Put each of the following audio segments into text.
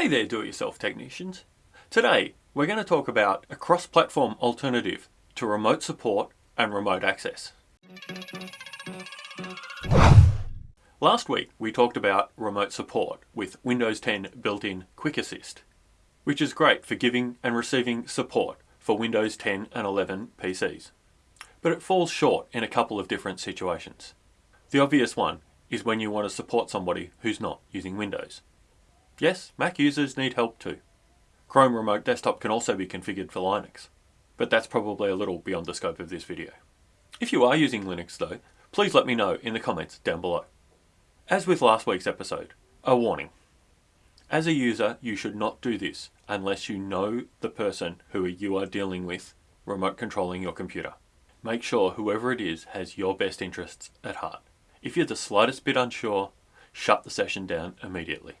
Hey there do-it-yourself technicians. Today we're going to talk about a cross-platform alternative to remote support and remote access. Last week we talked about remote support with Windows 10 built-in Quick Assist, which is great for giving and receiving support for Windows 10 and 11 PCs. But it falls short in a couple of different situations. The obvious one is when you want to support somebody who's not using Windows. Yes, Mac users need help too. Chrome Remote Desktop can also be configured for Linux, but that's probably a little beyond the scope of this video. If you are using Linux though, please let me know in the comments down below. As with last week's episode, a warning. As a user, you should not do this unless you know the person who you are dealing with remote controlling your computer. Make sure whoever it is has your best interests at heart. If you're the slightest bit unsure, shut the session down immediately.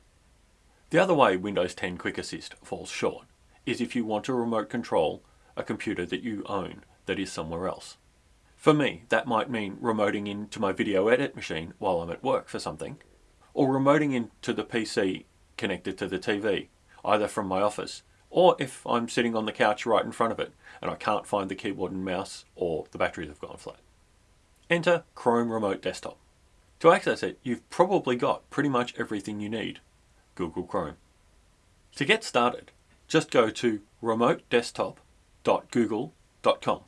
The other way Windows 10 Quick Assist falls short is if you want to remote control a computer that you own that is somewhere else. For me, that might mean remoting into my video edit machine while I'm at work for something, or remoting into the PC connected to the TV, either from my office, or if I'm sitting on the couch right in front of it and I can't find the keyboard and mouse or the batteries have gone flat. Enter Chrome Remote Desktop. To access it, you've probably got pretty much everything you need Google Chrome. To get started, just go to remotedesktop.google.com.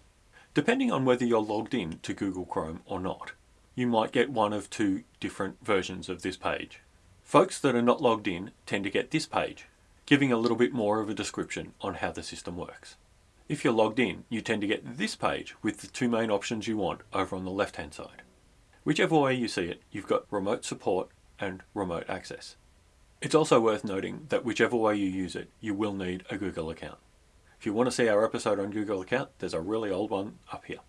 Depending on whether you're logged in to Google Chrome or not, you might get one of two different versions of this page. Folks that are not logged in tend to get this page, giving a little bit more of a description on how the system works. If you're logged in, you tend to get this page with the two main options you want over on the left hand side. Whichever way you see it, you've got remote support and remote access. It's also worth noting that whichever way you use it, you will need a Google account. If you want to see our episode on Google account, there's a really old one up here.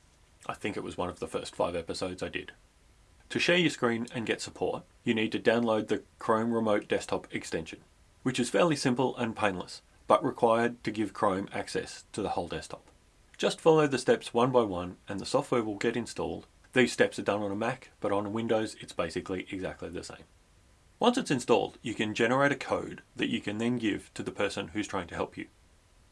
I think it was one of the first five episodes I did. To share your screen and get support, you need to download the Chrome Remote Desktop extension, which is fairly simple and painless, but required to give Chrome access to the whole desktop. Just follow the steps one by one and the software will get installed. These steps are done on a Mac, but on Windows it's basically exactly the same. Once it's installed, you can generate a code that you can then give to the person who's trying to help you.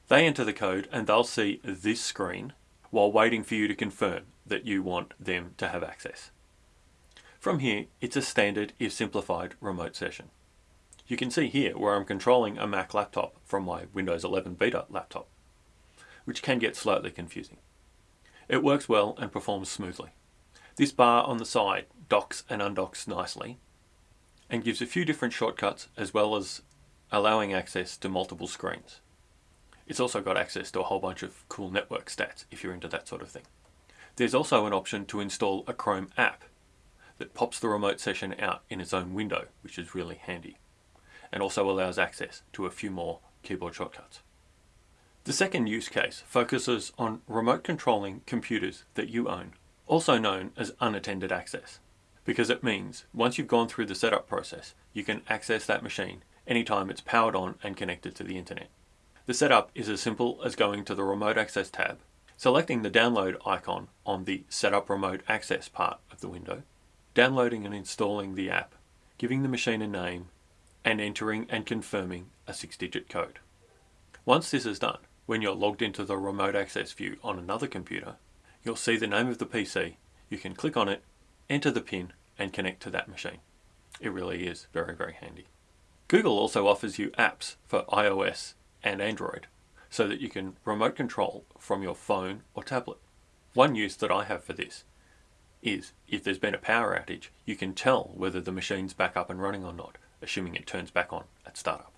They enter the code and they'll see this screen while waiting for you to confirm that you want them to have access. From here, it's a standard if simplified remote session. You can see here where I'm controlling a Mac laptop from my Windows 11 Beta laptop, which can get slightly confusing. It works well and performs smoothly. This bar on the side docks and undocks nicely and gives a few different shortcuts as well as allowing access to multiple screens. It's also got access to a whole bunch of cool network stats if you're into that sort of thing. There's also an option to install a Chrome app that pops the remote session out in its own window, which is really handy, and also allows access to a few more keyboard shortcuts. The second use case focuses on remote controlling computers that you own, also known as unattended access because it means once you've gone through the setup process, you can access that machine anytime it's powered on and connected to the internet. The setup is as simple as going to the Remote Access tab, selecting the download icon on the Setup Remote Access part of the window, downloading and installing the app, giving the machine a name, and entering and confirming a six-digit code. Once this is done, when you're logged into the Remote Access view on another computer, you'll see the name of the PC, you can click on it enter the PIN and connect to that machine. It really is very, very handy. Google also offers you apps for iOS and Android so that you can remote control from your phone or tablet. One use that I have for this is if there's been a power outage, you can tell whether the machine's back up and running or not, assuming it turns back on at startup.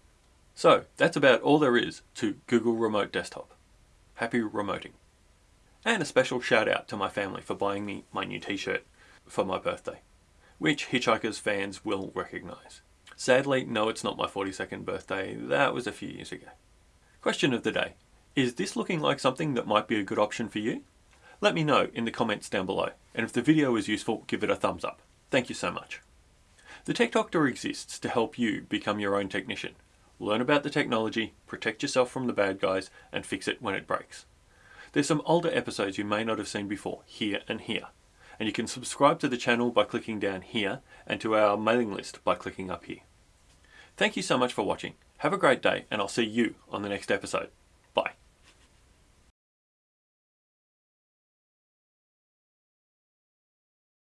So that's about all there is to Google Remote Desktop. Happy remoting. And a special shout out to my family for buying me my new t-shirt for my birthday, which Hitchhikers fans will recognise. Sadly, no it's not my 42nd birthday, that was a few years ago. Question of the day. Is this looking like something that might be a good option for you? Let me know in the comments down below, and if the video was useful, give it a thumbs up. Thank you so much. The Tech Doctor exists to help you become your own technician. Learn about the technology, protect yourself from the bad guys, and fix it when it breaks. There's some older episodes you may not have seen before, here and here and you can subscribe to the channel by clicking down here and to our mailing list by clicking up here. Thank you so much for watching Have a great day, and I'll see you on the next episode. Bye.